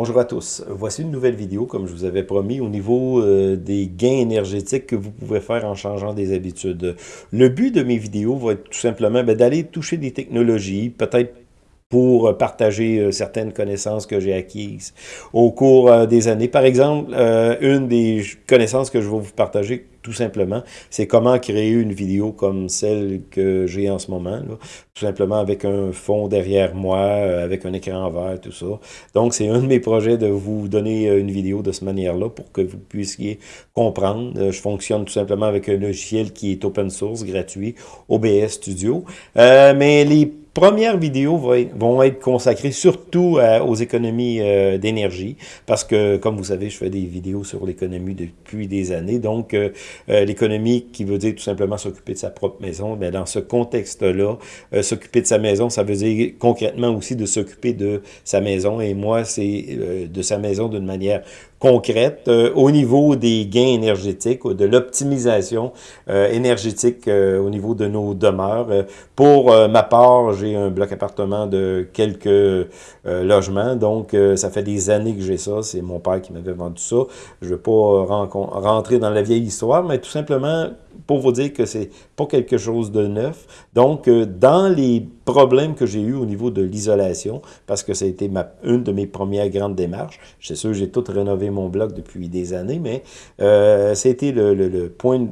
Bonjour à tous. Voici une nouvelle vidéo, comme je vous avais promis, au niveau euh, des gains énergétiques que vous pouvez faire en changeant des habitudes. Le but de mes vidéos va être tout simplement ben, d'aller toucher des technologies, peut-être pour partager euh, certaines connaissances que j'ai acquises au cours euh, des années. Par exemple, une des connaissances que je vais vous partager tout simplement, c'est comment créer une vidéo comme celle que j'ai en ce moment, tout simplement avec un fond derrière moi, euh, avec un écran vert, tout ça. Donc, c'est un de mes projets de vous donner euh, une vidéo de cette manière-là pour que vous puissiez comprendre. Euh, je fonctionne tout simplement avec un logiciel qui est open source, gratuit, OBS Studio. mais les premières vidéos vont être consacrées surtout aux économies d'énergie, parce que, comme vous savez, je fais des vidéos sur l'économie depuis des années, donc euh, l'économie qui veut dire tout simplement s'occuper de sa propre maison, mais dans ce contexte-là, euh, s'occuper de sa maison, ça veut dire concrètement aussi de s'occuper de sa maison. Et moi, c'est euh, de sa maison d'une manière concrète au niveau des gains énergétiques, ou de l'optimisation énergétique au niveau de nos demeures. pour ma part, j'ai un bloc appartement de quelques logements, donc ça fait des années que j'ai ça. C'est mon père qui m'avait vendu ça. Je ne vais pas rentrer dans la vieille histoire, mais tout simplement pour vous dire que c'est pas quelque chose de neuf. Donc, euh, dans les problèmes que j'ai eu au niveau de l'isolation, parce que ça a été une de mes premières grandes démarches, c'est sûr j'ai tout rénové mon bloc depuis des années, mais euh, c'était le, le, point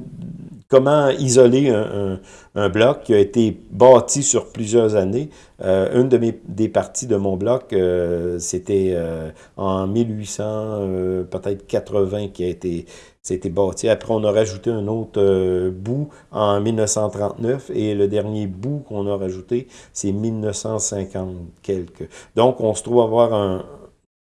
comment isoler un, un, bloc qui a été bâti sur plusieurs années. Euh, une de mes, des parties de mon bloc, euh, c'était euh, en 1800, peut-être 80 qui a été c'était bâti. Après, on a rajouté un autre bout en 1939 et le dernier bout qu'on a rajouté, c'est 1950 quelques. Donc, on se trouve avoir un,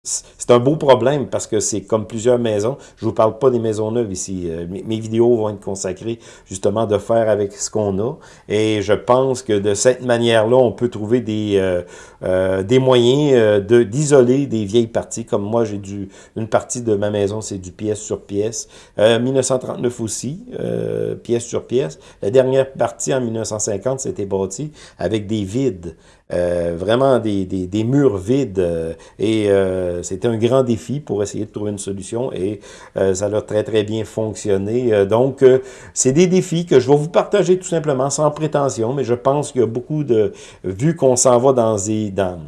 c'est un beau problème parce que c'est comme plusieurs maisons. Je vous parle pas des maisons neuves ici. Euh, mes, vidéos vont être consacrées justement de faire avec ce qu'on a. Et je pense que de cette manière-là, on peut trouver des, euh, euh, moyens d'isoler des vieilles parties. Comme moi, j'ai une partie de ma maison, c'est du pièce sur pièce. 1939 aussi, pièce sur pièce. La dernière partie en 1950, c'était bâti avec des vides. Vraiment des, des, des, murs vides et euh, c'était un grand défi pour essayer de trouver une solution et euh, ça a très, très bien fonctionné. Euh, donc, c'est des défis que je vais vous partager tout simplement sans prétention, mais je pense qu'il y a beaucoup de... Vu qu'on s'en va dans... des dans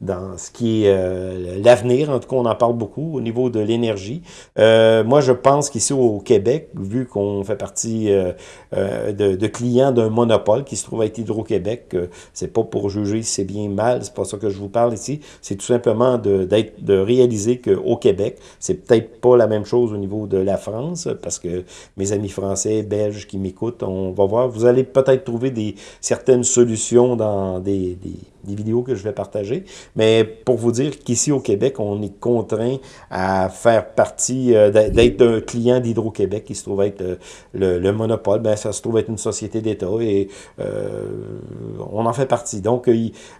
dans ce qui est euh, l'avenir. En tout cas, on en parle beaucoup au niveau de l'énergie. Euh, moi, je pense qu'ici au Québec, vu qu'on fait partie euh, de, de, clients d'un monopole qui se trouve à être Hydro-Québec, c'est pas pour juger si c'est bien mal, c'est pas ça que je vous parle ici. C'est tout simplement de, de réaliser qu'au Québec, c'est peut-être pas la même chose au niveau de la France, parce que mes amis français, belges qui m'écoutent, on va voir, vous allez peut-être trouver des certaines solutions dans des, des des vidéos que je vais partager. Mais pour vous dire qu'ici au Québec, on est contraint à faire partie, euh, d'être un client d'Hydro-Québec qui se trouve être euh, le, monopole. Ben, ça se trouve être une société d'État et euh, on en fait partie. Donc,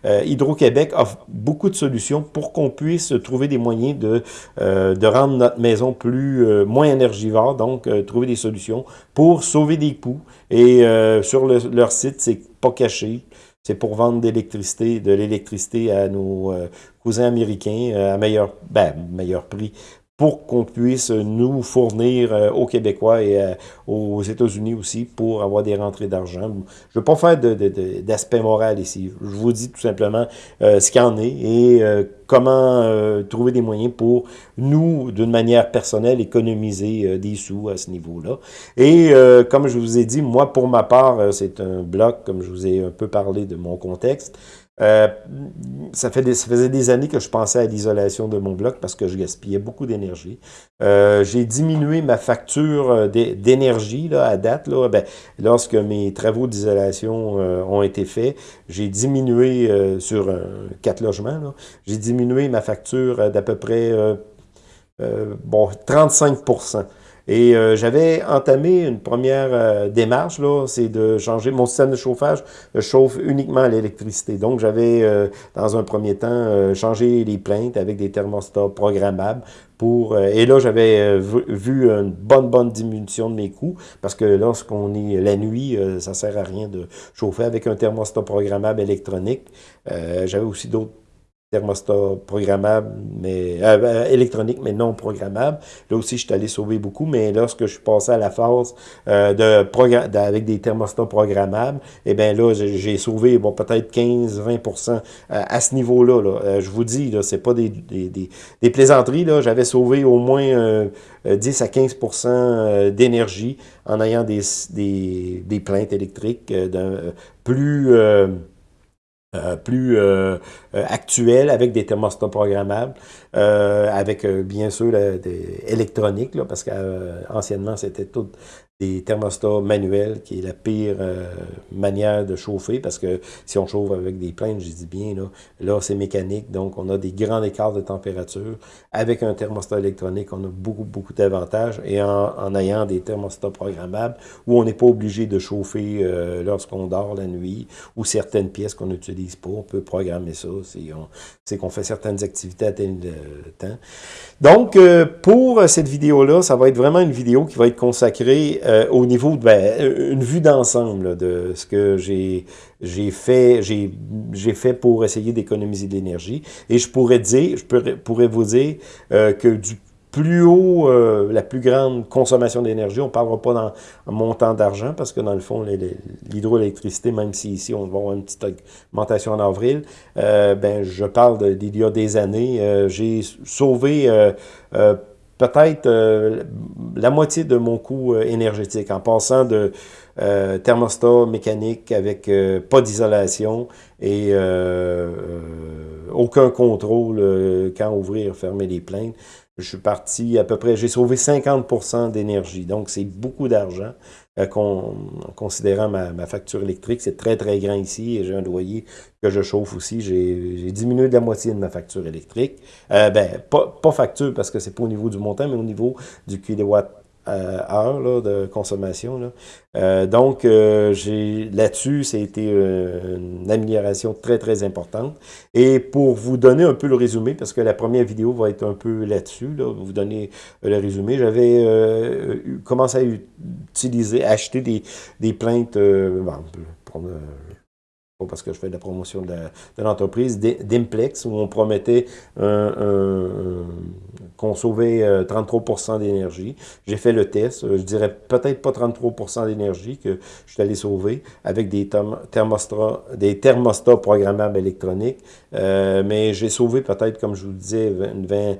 Hydro-Québec offre beaucoup de solutions pour qu'on puisse trouver des moyens de, de rendre notre maison plus moins énergivore, donc trouver des solutions pour sauver des coûts. Et sur leur site, c'est pas caché. C'est pour vendre de l'électricité à nos euh, cousins américains euh, à meilleur, ben, meilleur prix pour qu'on puisse nous fournir euh, aux Québécois et aux États-Unis aussi pour avoir des rentrées d'argent. Je ne veux pas faire d'aspect moral ici. Je vous dis tout simplement ce qu'il en est et comment euh, trouver des moyens pour nous, d'une manière personnelle, économiser euh, des sous à ce niveau-là. Et euh, comme je vous ai dit, moi, pour ma part, c'est un bloc, comme je vous ai un peu parlé de mon contexte, euh, ça, faisait des années que je pensais à l'isolation de mon bloc parce que je gaspillais beaucoup d'énergie. Euh, j'ai diminué ma facture euh, d'énergie à date. Là, ben, lorsque mes travaux d'isolation ont été faits, j'ai diminué sur quatre logements, j'ai diminué ma facture d'à peu près bon 35 et euh, j'avais entamé une première euh, démarche, là, c'est de changer mon système de chauffage, je chauffe uniquement à l'électricité. Donc, j'avais, euh, dans un premier temps, changé les plaintes avec des thermostats programmables pour, et là, j'avais vu une bonne, bonne diminution de mes coûts, parce que lorsqu'on est la nuit, ça sert à rien de chauffer avec un thermostat programmable électronique. j'avais aussi d'autres thermostat programmable, mais euh, euh, électronique, mais non programmable. Là aussi, je suis allé sauver beaucoup, mais lorsque je suis passé à la phase euh, de avec des thermostats programmables, eh bien là, j'ai sauvé bon, peut-être 15-20% à ce niveau-là. Là. je vous dis, là, c'est pas des, des, des, plaisanteries. J'avais sauvé au moins 10 à 15% d'énergie en ayant des, des, des plaintes électriques plus euh, plus euh, euh, actuel avec des thermostats programmables, avec bien sûr des électroniques, là, parce qu'anciennement c'était tout des thermostats manuels, qui est la pire euh, manière de chauffer, parce que si on chauffe avec des plaintes, je dis bien, là, là c'est mécanique, donc on a des grands écarts de température. Avec un thermostat électronique, on a beaucoup, beaucoup d'avantages, et en, ayant des thermostats programmables, où on n'est pas obligé de chauffer euh, lorsqu'on dort la nuit, ou certaines pièces qu'on n'utilise pas, on peut programmer ça, c'est qu'on fait certaines activités à tel euh, temps. Donc, pour cette vidéo-là, ça va être vraiment une vidéo qui va être consacrée euh, au niveau ben, une vue d'ensemble de ce que j'ai j'ai fait j'ai fait pour essayer d'économiser de l'énergie. Et je pourrais dire, je pourrais, vous dire euh, que du plus haut, euh, la plus grande consommation d'énergie, on ne parlera pas dans montant d'argent, parce que dans le fond, l'hydroélectricité, même si ici on va avoir une petite augmentation en avril, ben je parle d'il y a des années, j'ai sauvé peut-être euh, la moitié de mon coût euh, énergétique en passant de euh, thermostat mécanique avec pas d'isolation et aucun contrôle quand ouvrir, fermer les plaintes. Je suis parti à peu près, j'ai sauvé 50% d'énergie, donc c'est beaucoup d'argent. Euh, en considérant ma, facture électrique, c'est très, très grand ici, et j'ai un loyer que je chauffe aussi. J'ai diminué de la moitié de ma facture électrique. Euh, ben, pas, pas facture, parce que c'est pas au niveau du montant, mais au niveau du kilowatt heure là, de consommation. Là. Euh, donc, euh, là-dessus, a été une amélioration très, très importante. Et pour vous donner un peu le résumé, parce que la première vidéo va être un peu là-dessus, là, vous donner le résumé, j'avais commencé à utiliser, à acheter des, des plaintes, parce que je fais de la promotion de l'entreprise, d'Implex, où on promettait qu'on sauvait 33% euh, d'énergie. J'ai fait le test, euh, je dirais peut-être pas 33% d'énergie que je suis allé sauver avec des thermostats, des thermostats programmables électroniques, euh, mais j'ai sauvé peut-être, comme je vous disais, 20, 20,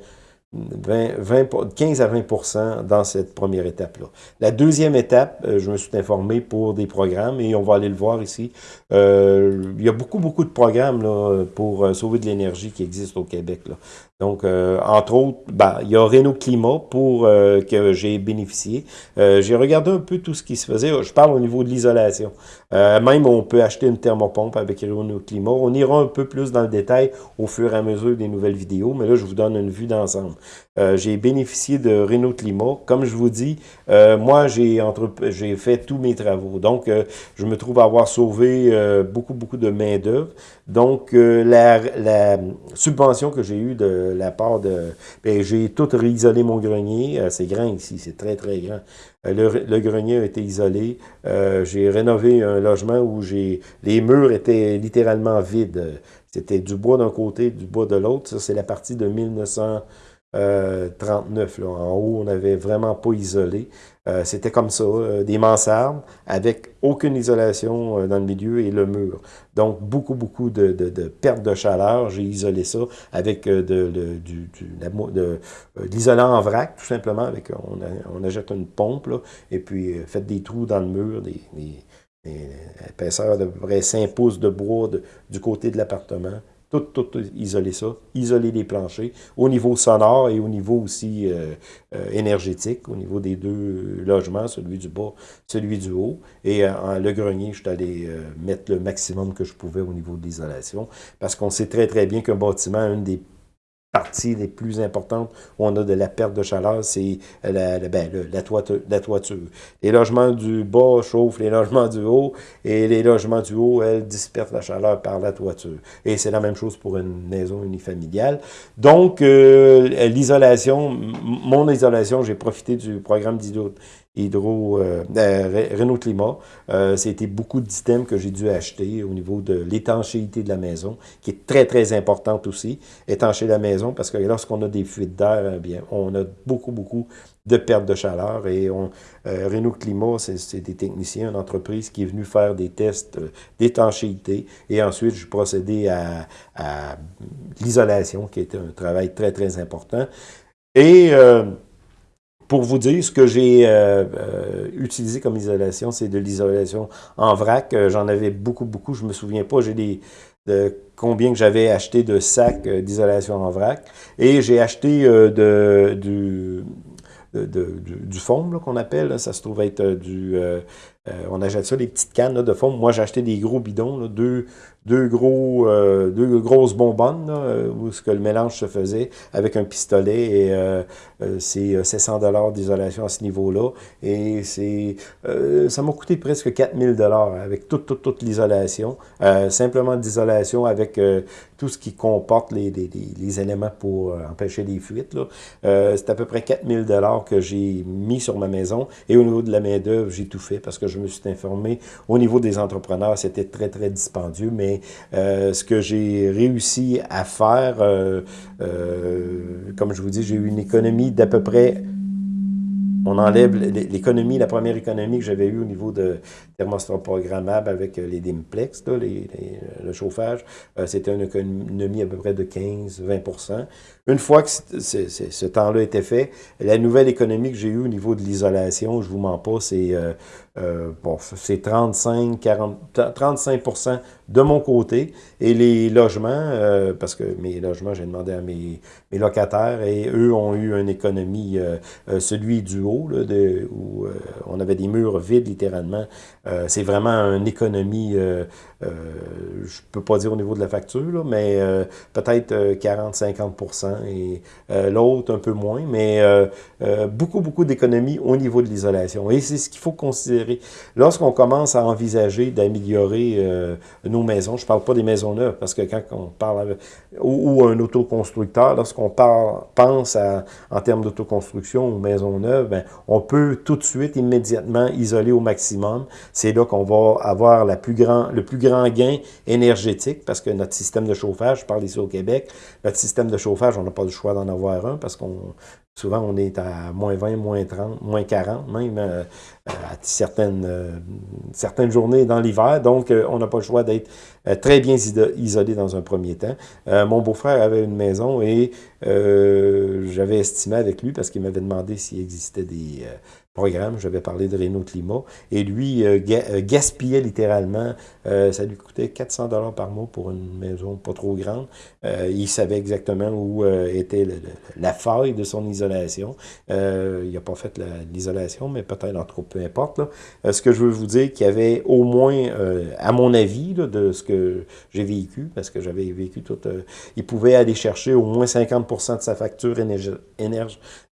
20, 15 à 20% dans cette première étape-là. La deuxième étape, euh, je me suis informé pour des programmes et on va aller le voir ici. Euh, il y a beaucoup, beaucoup de programmes là, pour euh, sauver de l'énergie qui existent au Québec. Là. Donc, euh, entre autres, ben, il y a Renault Climat pour euh, que j'ai bénéficié. Euh, j'ai regardé un peu tout ce qui se faisait. Je parle au niveau de l'isolation. même, on peut acheter une thermopompe avec Renault Climat. On ira un peu plus dans le détail au fur et à mesure des nouvelles vidéos, mais là, je vous donne une vue d'ensemble. J'ai bénéficié de Renault Climat. Comme je vous dis, moi, j'ai j'ai fait tous mes travaux. Donc, je me trouve avoir sauvé beaucoup, beaucoup de main-d'œuvre. Donc, la, la subvention que j'ai eue de la part de... Ben, j'ai tout réisolé mon grenier. Euh, c'est grand ici, c'est très, très grand. Euh, le, grenier a été isolé. Euh, j'ai rénové un logement où j'ai les murs étaient littéralement vides. C'était du bois d'un côté, du bois de l'autre. Ça, c'est la partie de 1900... 39. Là. En haut, on n'avait vraiment pas isolé. Euh, c'était comme ça, euh, des mansardes avec aucune isolation euh, dans le milieu et le mur. Donc, beaucoup, beaucoup de, de, de perte de chaleur. J'ai isolé ça avec de, l'isolant en vrac, tout simplement. On, on achète une pompe, là, et puis faites des trous dans le mur, des, épaisseurs de près 5 pouces de bois du côté de l'appartement tout, tout, isoler ça, isoler les planchers au niveau sonore et au niveau aussi euh, euh, énergétique, au niveau des deux logements, celui du bas, celui du haut. Et euh, le grenier, je suis allé mettre le maximum que je pouvais au niveau de l'isolation, parce qu'on sait très très bien qu'un bâtiment, une des parties les plus importantes où on a de la perte de chaleur, c'est la, la, ben, la, toiture, la, toiture, Les logements du bas chauffent les logements du haut et les logements du haut, elles, dispersent la chaleur par la toiture. Et c'est la même chose pour une maison unifamiliale. Donc, euh, l'isolation, mon isolation, j'ai profité du programme Hydro, euh, Renault Climat. C'était beaucoup d'items que j'ai dû acheter au niveau de l'étanchéité de la maison, qui est très, très importante aussi. Étancher la maison, parce que lorsqu'on a des fuites d'air, eh bien, on a beaucoup, beaucoup de perte de chaleur. Et Renault Climat, c'est des techniciens, une entreprise qui est venue faire des tests d'étanchéité. Et ensuite, je procédé à, à l'isolation, qui est un travail très, très important. Et euh, pour vous dire, ce que j'ai euh, euh, utilisé comme isolation, c'est de l'isolation en vrac. J'en avais beaucoup, beaucoup. Je me souviens pas, j'ai des de combien que j'avais acheté de sacs d'isolation en vrac. Et j'ai acheté de, du, du foam qu'on appelle. Ça se trouve être du... on achète ça, des petites cannes de foam. Moi, j'ai acheté des gros bidons, deux, deux, gros, euh, deux grosses bonbonnes, euh, où que le mélange se faisait avec un pistolet, et euh, c'est 700 dollars d'isolation à ce niveau-là, et c'est ça m'a coûté presque 4000 dollars avec toute, toute, toute l'isolation, simplement d'isolation avec tout ce qui comporte les, les, les éléments pour empêcher les fuites. c'est à peu près 4000 dollars que j'ai mis sur ma maison, et au niveau de la main-d'œuvre, j'ai tout fait, parce que je me suis informé, au niveau des entrepreneurs, c'était très, très dispendieux, mais euh, ce que j'ai réussi à faire, euh, euh, comme je vous dis, j'ai eu une économie d'à peu près on enlève l'économie, la première économie que j'avais eue au niveau de thermostat programmable avec les Dimplex, le chauffage, c'était une économie à peu près de 15-20% Une fois que ce temps-là était fait, la nouvelle économie que j'ai eue au niveau de l'isolation, je vous mens pas, c'est euh, bon, c'est 35, 40, 35 de mon côté. Et les logements, euh, parce que mes logements, j'ai demandé à mes, locataires, et eux ont eu une économie, euh, celui du haut, là, où on avait des murs vides littéralement. c'est vraiment une économie, je peux pas dire au niveau de la facture, là, mais peut-être 40-50% et l'autre un peu moins, mais beaucoup, beaucoup d'économies au niveau de l'isolation. Et c'est ce qu'il faut considérer Lorsqu'on commence à envisager d'améliorer euh, nos maisons, je ne parle pas des maisons neuves, parce que quand on parle, ou, un autoconstructeur, lorsqu'on pense en termes d'autoconstruction ou maisons neuves, ben, on peut tout de suite, immédiatement, isoler au maximum. C'est là qu'on va avoir le plus grand gain énergétique, parce que notre système de chauffage, je parle ici au Québec, notre système de chauffage, on n'a pas le choix d'en avoir un, parce qu'on Souvent, on est à moins 20, moins 30, moins 40, même euh, à certaines, euh, certaines journées dans l'hiver. Donc, euh, on n'a pas le choix d'être très bien isolé dans un premier temps. mon beau-frère avait une maison et j'avais estimé avec lui, parce qu'il m'avait demandé s'il existait des programme, j'avais parlé de Renault Climat, et lui euh, euh, gaspillait littéralement, euh, ça lui coûtait 400 dollars par mois pour une maison pas trop grande. il savait exactement où était la faille de son isolation. il n'a pas fait l'isolation, mais peut-être, en tout peu importe. ce que je veux vous dire, qu'il y avait au moins, à mon avis, de ce que j'ai vécu, parce que j'avais vécu tout, il pouvait aller chercher au moins 50% de sa facture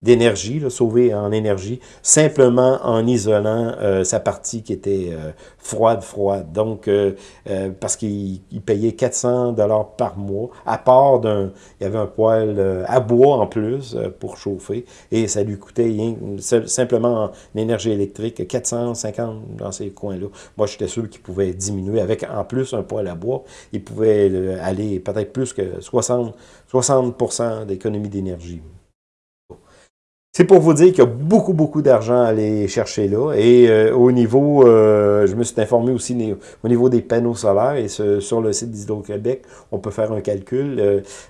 d'énergie, sauver en énergie, simplement en isolant euh, sa partie qui était euh, froide, froide. Donc, euh, parce qu'il payait 400 dollars par mois, à part d'un, il y avait un poêle à bois en plus pour chauffer, et ça lui coûtait simplement en énergie électrique 450 dans ces coins-là. Moi, j'étais sûr qu'il pouvait diminuer avec en plus un poêle à bois, il pouvait aller peut-être plus que 60, 60% d'économie d'énergie. C'est pour vous dire qu'il y a beaucoup, beaucoup d'argent à aller chercher là. Et euh, au niveau, euh, je me suis informé aussi au niveau des panneaux solaires. Et sur le site d'Hydro-Québec, on peut faire un calcul.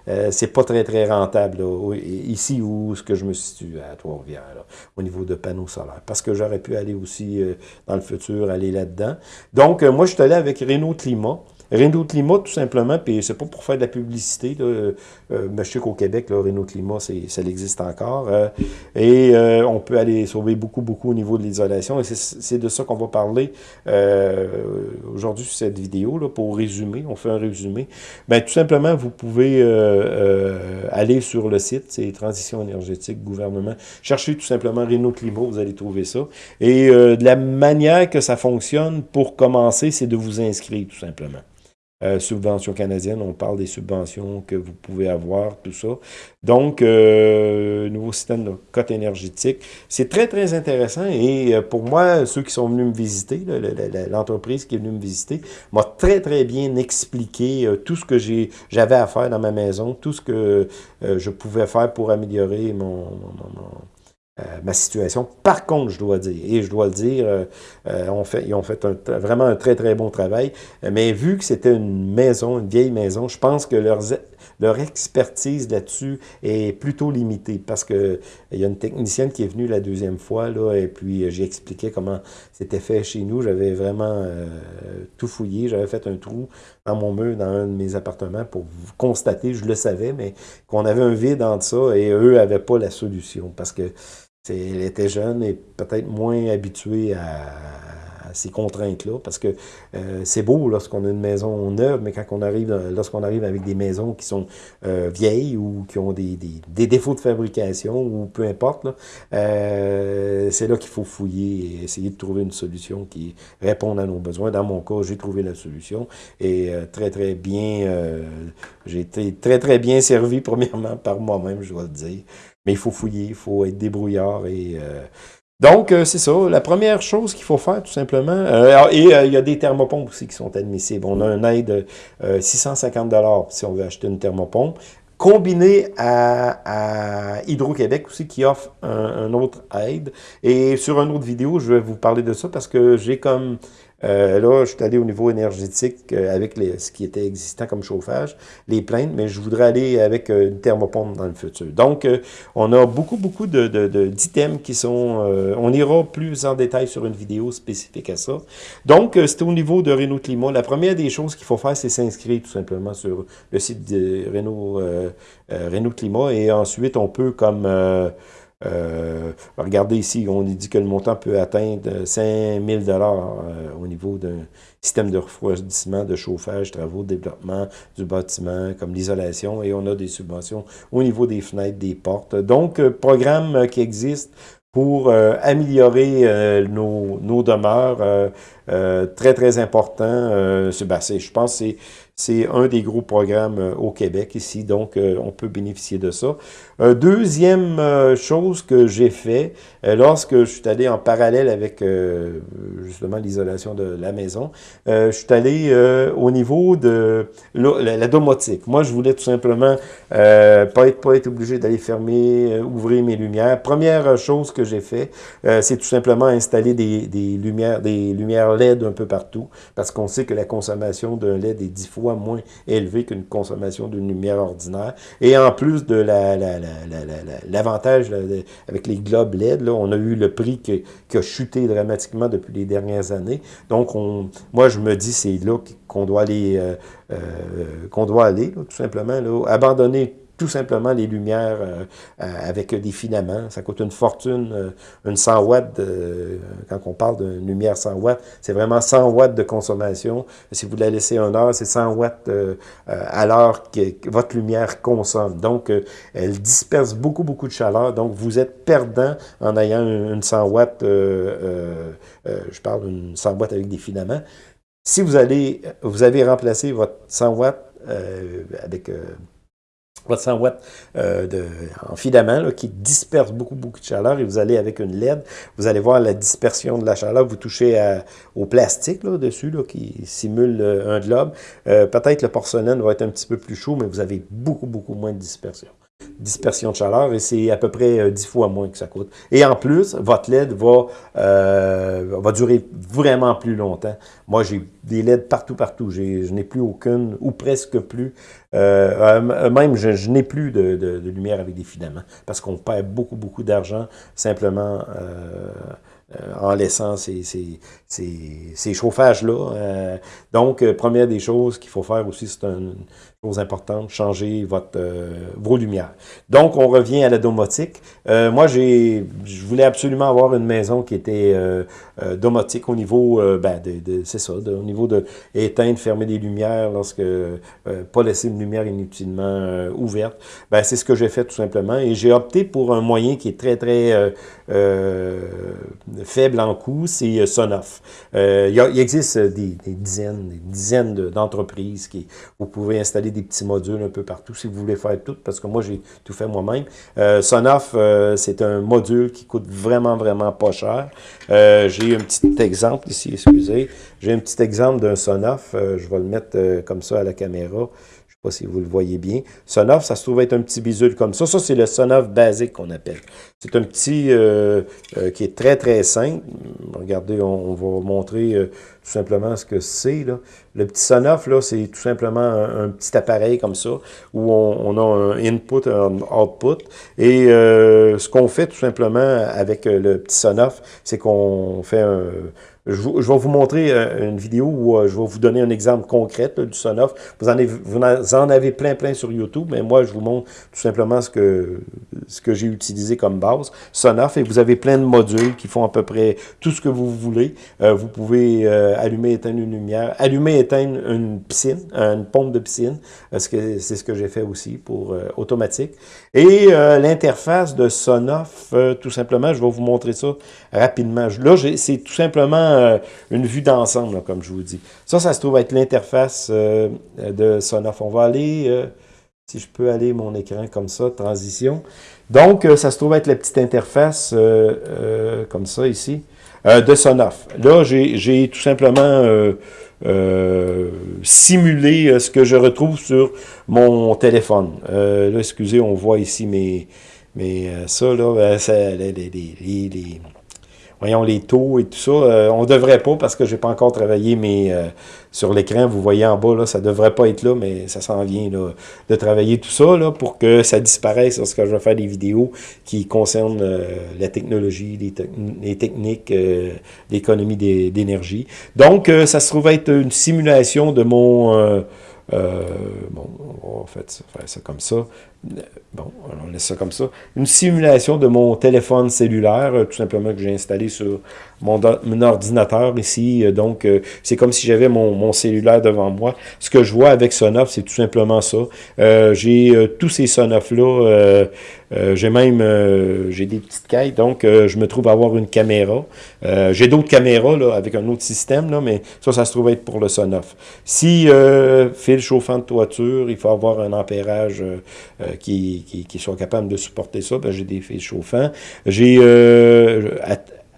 Euh, c'est pas très, très rentable ici où ce que je me situe à Trois-Rivières, au niveau de panneaux solaires. Parce que j'aurais pu aller aussi dans le futur, aller là-dedans. Donc, moi, je suis allé avec Renault Climat. Renault Climat, tout simplement, puis c'est pas pour faire de la publicité, là, euh, mais je sais qu'au Québec, là, Renault Climat, ça existe encore. Euh, et euh, on peut aller sauver beaucoup, beaucoup au niveau de l'isolation. Et c'est de ça qu'on va parler euh, aujourd'hui sur cette vidéo, là, pour résumer. On fait un résumé. Ben, tout simplement, vous pouvez aller sur le site, c'est Transition énergétique gouvernement. Cherchez tout simplement Renault Climat, vous allez trouver ça. Et de la manière que ça fonctionne, pour commencer, c'est de vous inscrire, tout simplement. Subventions canadiennes, on parle des subventions que vous pouvez avoir, tout ça. Donc, nouveau système de cote énergétique. C'est très, très intéressant et pour moi, ceux qui sont venus me visiter, l'entreprise qui est venue me visiter, m'a très, très bien expliqué tout ce que j'avais à faire dans ma maison, tout ce que je pouvais faire pour améliorer mon euh, ma situation. Par contre, je dois dire, et je dois le dire, euh, euh, on fait, ils ont fait vraiment un très, très bon travail, mais vu que c'était une maison, une vieille maison, je pense que leurs, leur expertise là-dessus est plutôt limitée, parce que il y a une technicienne qui est venue la deuxième fois, là, et puis j'ai expliqué comment c'était fait chez nous. J'avais vraiment tout fouillé, j'avais fait un trou dans mon mur, dans un de mes appartements, pour constater, je le savais, mais qu'on avait un vide entre ça, et eux n'avaient pas la solution, parce que elle était jeune et peut-être moins habituée à, ces contraintes-là, parce que euh, c'est beau lorsqu'on a une maison neuve, mais quand on arrive, lorsqu'on arrive avec des maisons qui sont euh, vieilles ou qui ont des, défauts de fabrication ou peu importe, euh, c'est là qu'il faut fouiller et essayer de trouver une solution qui réponde à nos besoins. Dans mon cas, j'ai trouvé la solution et très très bien, j'ai été très très bien servi premièrement par moi-même, je dois le dire. Mais il faut fouiller, il faut être débrouillard. Et, euh, donc, euh, c'est ça. La première chose qu'il faut faire, tout simplement, euh, et il y a des thermopompes aussi qui sont admissibles. On a un aide de 650 si on veut acheter une thermopompe combiné à, Hydro-Québec aussi, qui offre un, autre aide. Et sur une autre vidéo, je vais vous parler de ça parce que j'ai comme euh, là, je suis allé au niveau énergétique euh, avec ce qui était existant comme chauffage, les plaintes, mais je voudrais aller avec euh, une thermopompe dans le futur. Donc, on a beaucoup, beaucoup d'items qui sont... on ira plus en détail sur une vidéo spécifique à ça. Donc, c'est au niveau de Renault Climat. La première des choses qu'il faut faire, c'est s'inscrire tout simplement sur le site de Renault, Renault Climat. Et ensuite, on peut comme... Euh, regardez ici, on dit que le montant peut atteindre 5 000 euh, au niveau d'un système de refroidissement, de chauffage, travaux, développement du bâtiment, comme l'isolation, et on a des subventions au niveau des fenêtres, des portes. Donc, euh, programme qui existe pour améliorer nos, nos, demeures, très, très important. Ben, je pense c'est un des gros programmes au Québec ici, donc on peut bénéficier de ça. Euh, deuxième euh, chose que j'ai fait, euh, lorsque je suis allé en parallèle avec justement l'isolation de la maison, je suis allé au niveau de la, domotique. Moi, je voulais tout simplement pas être, pas être obligé d'aller fermer, ouvrir mes lumières. Première chose que j'ai fait, c'est tout simplement installer des, lumières, des lumières LED un peu partout, parce qu'on sait que la consommation d'un LED est dix fois moins élevée qu'une consommation d'une lumière ordinaire. Et en plus de la, la l'avantage avec les globes LED, là, on a eu le prix qui, a chuté dramatiquement depuis les dernières années. Donc, on, moi, je me dis, c'est là qu'on doit aller, euh, euh, qu'on doit aller, tout simplement, là, abandonner tout simplement les lumières euh, euh, avec des filaments. Ça coûte une fortune, euh, une 100 watts, quand on parle d'une lumière 100 watts, c'est vraiment 100 watts de consommation. Si vous la laissez un heure, c'est 100 watts à l'heure que, votre lumière consomme. Donc, elle disperse beaucoup, beaucoup de chaleur. Donc, vous êtes perdant en ayant une 100 watts, je parle d'une 100 watts avec des filaments. Si vous allez, vous avez remplacé votre 100 watts avec votre 100 watts euh, de, en filament qui disperse beaucoup, beaucoup de chaleur et vous allez avec une LED, vous allez voir la dispersion de la chaleur, vous touchez au plastique là, dessus là, qui simule euh, un globe. Euh, peut-être le porcelaine va être un petit peu plus chaud, mais vous avez beaucoup, beaucoup moins de dispersion dispersion de chaleur et c'est à peu près 10 fois moins que ça coûte. Et en plus, votre LED va, va durer vraiment plus longtemps. Moi, j'ai des LED partout, partout. Je n'ai plus aucune, ou presque plus. Euh, même, je, n'ai plus de, de, lumière avec des filaments parce qu'on perd beaucoup, beaucoup d'argent simplement euh, euh, en laissant ces, ces, ces, ces chauffages-là. Euh, donc, euh, première des choses qu'il faut faire aussi, c'est une chose importante, changer votre, vos lumières. Donc, on revient à la domotique. moi, j'ai, je voulais absolument avoir une maison qui était domotique au niveau, ben, de, de c'est ça, au niveau de éteindre, fermer des lumières, lorsque euh, pas laisser une lumière inutilement euh, ouverte. Ben, c'est ce que j'ai fait tout simplement. Et j'ai opté pour un moyen qui est très, très euh, faible en coût, c'est Sonoff. Il, il, existe des, dizaines, des dizaines d'entreprises qui vous pouvez installer des petits modules un peu partout si vous voulez faire tout, parce que moi, j'ai tout fait moi-même. Sonoff, c'est un module qui coûte vraiment, vraiment pas cher. j'ai un petit exemple ici, excusez. J'ai un petit exemple d'un Sonoff. Euh, je vais le mettre euh, comme ça à la caméra. Si vous le voyez bien. Sonoff, ça se trouve être un petit bisule comme ça. Ça, c'est le Sonoff basique qu'on appelle. C'est un petit euh, qui est très, très simple. Regardez, on, va montrer tout simplement ce que c'est. Le petit Sonoff, là, c'est tout simplement un, petit appareil comme ça, où on, a un input, un output. Et ce qu'on fait tout simplement avec le petit Sonoff, c'est qu'on fait un je, vais vous montrer euh, une vidéo où euh, je vais vous donner un exemple concret du Sonoff. Vous en, avez, vous en avez plein, plein sur YouTube, mais moi, je vous montre tout simplement ce que, ce que j'ai utilisé comme base. Sonoff, et vous avez plein de modules qui font à peu près tout ce que vous voulez. Euh, vous pouvez allumer, éteindre une lumière, allumer, éteindre une piscine, une pompe de piscine, c'est ce que j'ai fait aussi pour automatique. Et l'interface de Sonoff, tout simplement, je vais vous montrer ça rapidement. Là, c'est tout simplement euh, une vue d'ensemble, comme je vous dis. Ça, ça se trouve être l'interface euh, de Sonoff. On va aller, euh, si je peux aller mon écran comme ça, transition. Donc, ça se trouve être la petite interface, comme ça ici, de Sonoff. Là, j'ai tout simplement simulé ce que je retrouve sur mon téléphone. là, excusez, on voit ici mes... Mais ça, là, ben, les, les voyons, les taux et tout ça. Euh, on ne devrait pas parce que je n'ai pas encore travaillé mais euh, sur l'écran. Vous voyez en bas, là, ça ne devrait pas être là, mais ça s'en vient là, de travailler tout ça là, pour que ça disparaisse lorsque je vais faire des vidéos qui concernent euh, la technologie, les, techniques, l'économie d'énergie. Donc, ça se trouve être une simulation de mon... bon, on va faire ça comme ça. Bon, on laisse ça comme ça. Une simulation de mon téléphone cellulaire, euh, tout simplement que j'ai installé sur mon, ordinateur ici. Euh, donc, euh, c'est comme si j'avais mon, cellulaire devant moi. Ce que je vois avec Sonoff, c'est tout simplement ça. j'ai tous ces Sonoff-là. j'ai même j'ai des petites cailles, donc je me trouve avoir une caméra. j'ai d'autres caméras là, avec un autre système, là, mais ça, ça se trouve être pour le Sonoff. Si fil chauffant de toiture, il faut avoir un ampérage qui, qui, sont capables de supporter ça. Ben, j'ai des fils chauffants. J'ai euh,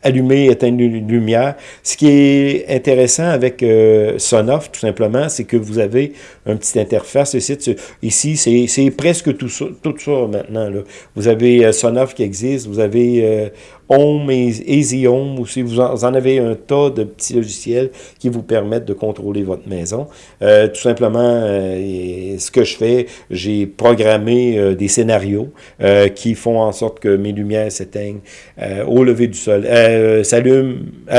allumé, éteindre une lumière. Ce qui est intéressant avec euh, Sonoff, tout simplement, c'est que vous avez une petite interface ici. C'est presque tout ça, tout ça maintenant. Là. Vous avez euh, Sonoff qui existe, vous avez euh, Home et Easy Home, aussi vous en, avez un tas de petits logiciels qui vous permettent de contrôler votre maison. Euh, tout simplement, euh, ce que je fais, j'ai programmé euh, des scénarios qui font en sorte que mes lumières s'éteignent au lever du soleil, s'allument,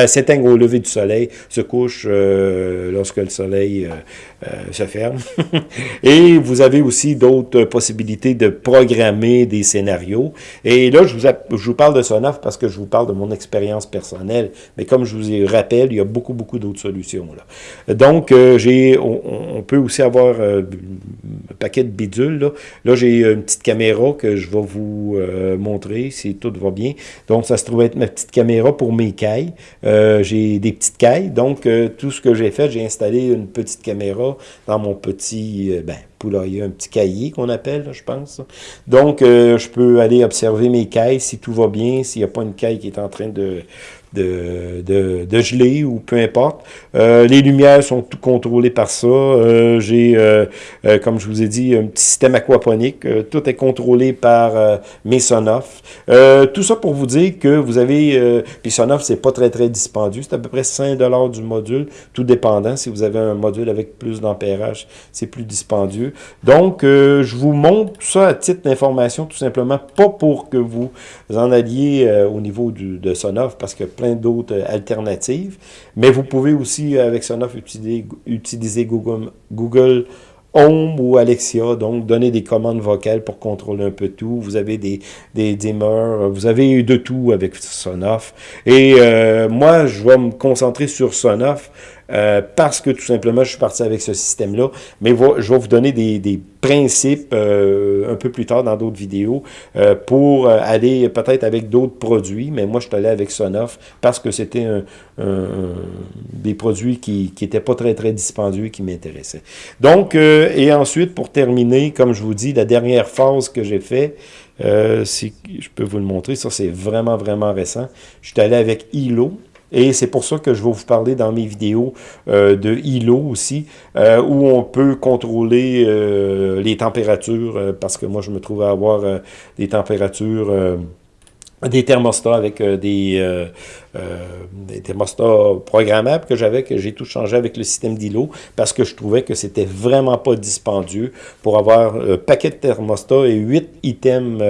s'éteignent au lever du soleil, se couchent lorsque le soleil se ferme. et vous avez aussi d'autres possibilités de programmer des scénarios. Et là, je vous, je vous parle de Sonoff parce que je vous parle de mon expérience personnelle, mais comme je vous rappelle, il y a beaucoup, beaucoup d'autres solutions. Là. Donc, euh, j'ai, on, peut aussi avoir euh, un paquet de bidules. Là, là j'ai une petite caméra que je vais vous euh, montrer si tout va bien. Donc, ça se trouve être ma petite caméra pour mes cailles. j'ai des petites cailles, donc tout ce que j'ai fait, j'ai installé une petite caméra dans mon petit, ben, poulailler, un petit cahier qu'on appelle, je pense. Donc, je peux aller observer mes cailles si tout va bien, s'il n'y a pas une caille qui est en train de, de, de, de, geler ou peu importe. Euh, les lumières sont tout contrôlées par ça. Euh, J'ai, euh, comme je vous ai dit, un petit système aquaponique. Tout est contrôlé par mes Sonoff. tout ça pour vous dire que vous avez... puis Sonoff, c'est pas très, très dispendieux. C'est à peu près 5 du module, tout dépendant. Si vous avez un module avec plus d'ampérage, c'est plus dispendieux. Donc, je vous montre tout ça à titre d'information, tout simplement, pas pour que vous en alliez au niveau du, de Sonoff, parce que plein d'autres euh, alternatives. Mais vous pouvez aussi, euh, avec Sonoff, utiliser, Google, Home ou Alexia, donc donner des commandes vocales pour contrôler un peu tout. Vous avez des, des dimmers, vous avez de tout avec Sonoff. Et euh, moi, je vais me concentrer sur Sonoff parce que tout simplement, je suis parti avec ce système-là. Mais je vais vous donner des, des principes un peu plus tard dans d'autres vidéos pour aller peut-être avec d'autres produits. Mais moi, je suis allé avec Sonoff parce que c'était des produits qui n'étaient pas très, très dispendieux et qui m'intéressaient. Donc, et ensuite, pour terminer, comme je vous dis, la dernière phase que j'ai fait, euh, je peux vous le montrer, ça c'est vraiment, vraiment récent. Je suis allé avec ILO, et c'est pour ça que je vais vous parler dans mes vidéos euh, de ILO aussi, euh, où on peut contrôler euh, les températures, parce que moi je me trouve à avoir des températures des thermostats avec euh, des, euh, euh, des, thermostats programmables que j'avais, que j'ai tout changé avec le système d'îlot parce que je trouvais que c'était vraiment pas dispendieux pour avoir un paquet de thermostats et huit items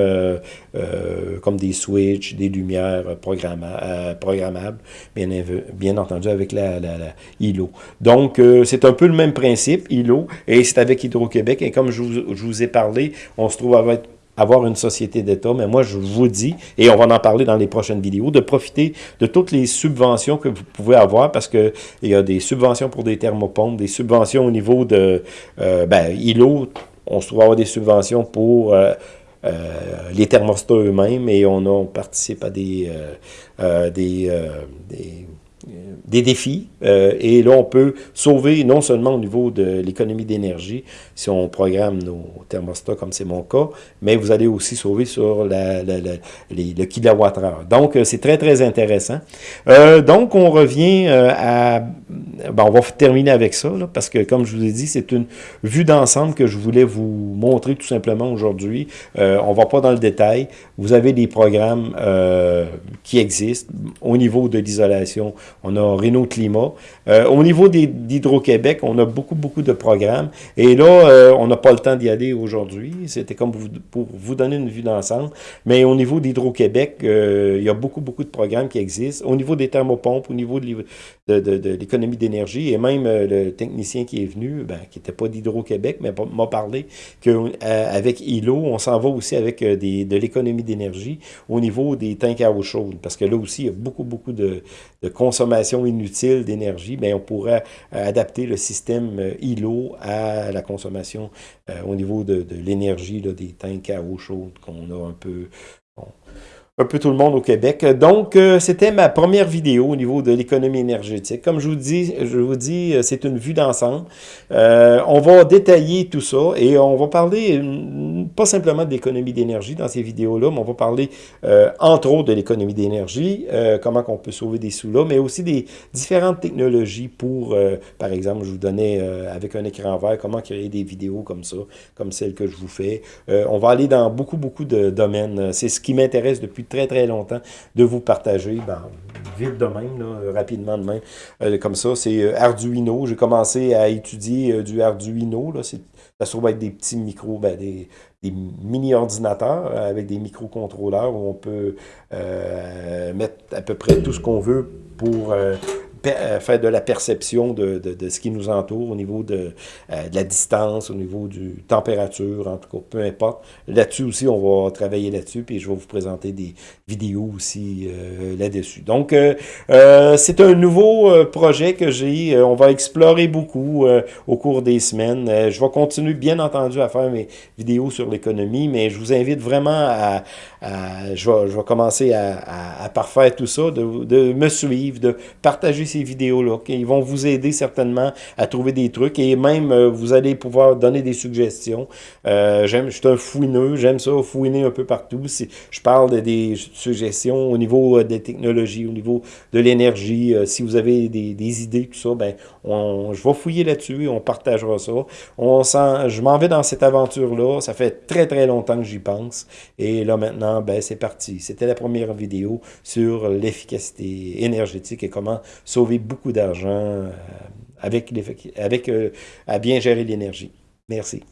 comme des switches, des lumières programmables, bien, entendu avec la, la, la ILO. Donc, c'est un peu le même principe, ILO, et c'est avec Hydro-Québec, et comme je vous, je vous ai parlé, on se trouve avec avoir une société d'État, mais moi, je vous dis, et on va en parler dans les prochaines vidéos, de profiter de toutes les subventions que vous pouvez avoir, parce que il y a des subventions pour des thermopompes, des subventions au niveau de, euh, ben, ILO, on se trouve avoir des subventions pour euh, euh, les thermostats eux-mêmes, et on, participe à des, des, des des défis. Euh, et là, on peut sauver non seulement au niveau de l'économie d'énergie, si on programme nos thermostats comme c'est mon cas, mais vous allez aussi sauver sur la, les, le kilowattheure. Donc, euh, c'est très, très intéressant. Euh, donc, on revient à... Bon, on va terminer avec ça, là, parce que, comme je vous ai dit, c'est une vue d'ensemble que je voulais vous montrer tout simplement aujourd'hui. on va pas dans le détail. Vous avez des programmes qui existent au niveau de l'isolation. On a Renault Climat. Euh, au niveau d'Hydro-Québec, on a beaucoup, beaucoup de programmes. Et là, euh, on n'a pas le temps d'y aller aujourd'hui. C'était comme pour vous donner une vue d'ensemble. Mais au niveau d'Hydro-Québec, euh, il y a beaucoup, beaucoup de programmes qui existent. Au niveau des thermopompes, au niveau de, de, d'énergie, et même le technicien qui est venu, ben, qui n'était pas d'Hydro-Québec, mais m'a parlé qu'avec ILO, on s'en va aussi avec des, de l'économie d'énergie au niveau des tanks à eau chaude. Parce que là aussi, il y a beaucoup, beaucoup de, de consommation inutile d'énergie, mais on pourrait euh, adapter le système euh, îlot à la consommation euh, au niveau de, de l'énergie des tanks à eau chaude qu'on a un peu un peu tout le monde au Québec. Donc, euh, c'était ma première vidéo au niveau de l'économie énergétique. Comme je vous dis, je vous dis, euh, c'est une vue d'ensemble. Euh, on va détailler tout ça et on va parler pas simplement de l'économie d'énergie dans ces vidéos-là, mais on va parler entre autres de l'économie d'énergie, comment qu'on peut sauver des sous là, mais aussi des différentes technologies pour, par exemple, je vous donnais avec un écran vert, comment créer des vidéos comme ça, comme celle que je vous fais. on va aller dans beaucoup, beaucoup de domaines. C'est ce qui m'intéresse depuis très, très longtemps de vous partager, ben, vite de même, rapidement de même, euh, comme ça. C'est euh, Arduino. J'ai commencé à étudier euh, du Arduino. Là. Ça se trouve être des petits micros, ben, des, mini-ordinateurs avec des microcontrôleurs où on peut mettre à peu près tout ce qu'on veut pour euh, faire de la perception de, de, ce qui nous entoure au niveau de, euh, de, la distance, au niveau du température, en tout cas, peu importe. Là-dessus aussi, on va travailler là-dessus, puis je vais vous présenter des vidéos aussi euh, là-dessus. Donc, c'est un nouveau projet que j'ai. on va explorer beaucoup au cours des semaines. je vais continuer, bien entendu, à faire mes vidéos sur l'économie, mais je vous invite vraiment à... je, vais, je vais commencer à parfaire tout ça, de, de me suivre, de partager ces vidéos-là. Ils vont vous aider certainement à trouver des trucs et même euh, vous allez pouvoir donner des suggestions. Euh, j'aime, je suis un fouineux, j'aime ça fouiner un peu partout. Si je parle des suggestions au niveau euh, des technologies, au niveau de l'énergie. si vous avez des, idées, tout ça, ben, on, je vais fouiller là-dessus et on partagera ça. On je m'en vais dans cette aventure-là. Ça fait très très longtemps que j'y pense. Et là maintenant, ben, c'est parti. C'était la première vidéo sur l'efficacité énergétique et comment sauver beaucoup d'argent euh, avec, avec euh, à bien gérer l'énergie. Merci.